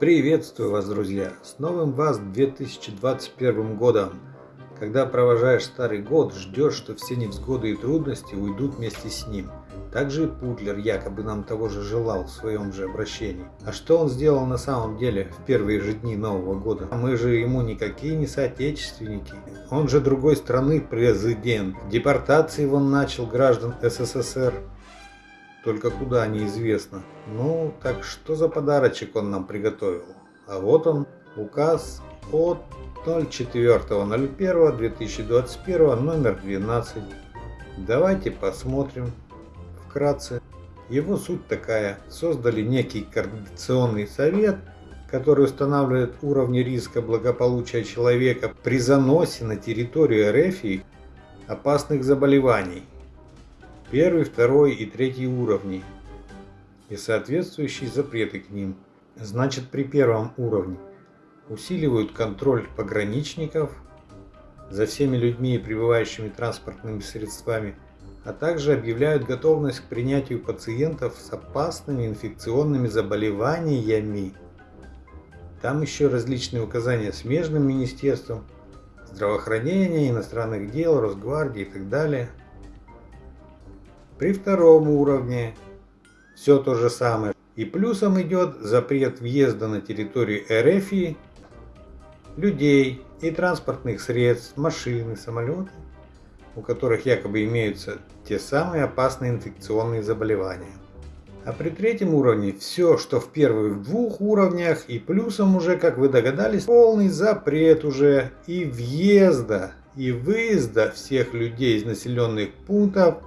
Приветствую вас, друзья! С новым вас 2021 годом! Когда провожаешь старый год, ждешь, что все невзгоды и трудности уйдут вместе с ним. Также и Путлер якобы нам того же желал в своем же обращении. А что он сделал на самом деле в первые же дни Нового года? А мы же ему никакие не соотечественники. Он же другой страны президент. Депортации он начал граждан СССР. Только куда неизвестно. Ну, так что за подарочек он нам приготовил? А вот он, указ от 04.01.2021 номер 12. Давайте посмотрим вкратце. Его суть такая. Создали некий координационный совет, который устанавливает уровни риска благополучия человека при заносе на территорию РФ опасных заболеваний. Первый, второй и третий уровни и соответствующие запреты к ним. Значит, при первом уровне усиливают контроль пограничников за всеми людьми прибывающими транспортными средствами – а также объявляют готовность к принятию пациентов с опасными инфекционными заболеваниями. Там еще различные указания смежным министерствам, здравоохранения, иностранных дел, Росгвардии и так далее. При втором уровне все то же самое. И плюсом идет запрет въезда на территорию РФ людей и транспортных средств, машины, самолеты у которых якобы имеются те самые опасные инфекционные заболевания. А при третьем уровне все, что в первых двух уровнях и плюсом уже, как вы догадались, полный запрет уже и въезда, и выезда всех людей из населенных пунктов,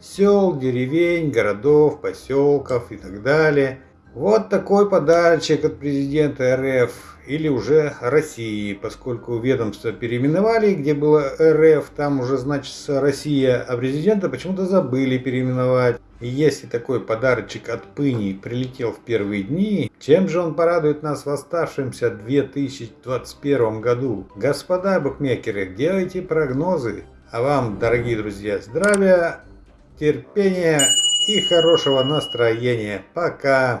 сел, деревень, городов, поселков и так далее. Вот такой подарочек от президента РФ или уже России, поскольку ведомство переименовали, где было РФ, там уже значится Россия, а президента почему-то забыли переименовать. И если такой подарочек от Пыни прилетел в первые дни, чем же он порадует нас в оставшемся 2021 году? Господа букмекеры, делайте прогнозы. А вам, дорогие друзья, здравия, терпения и хорошего настроения. Пока!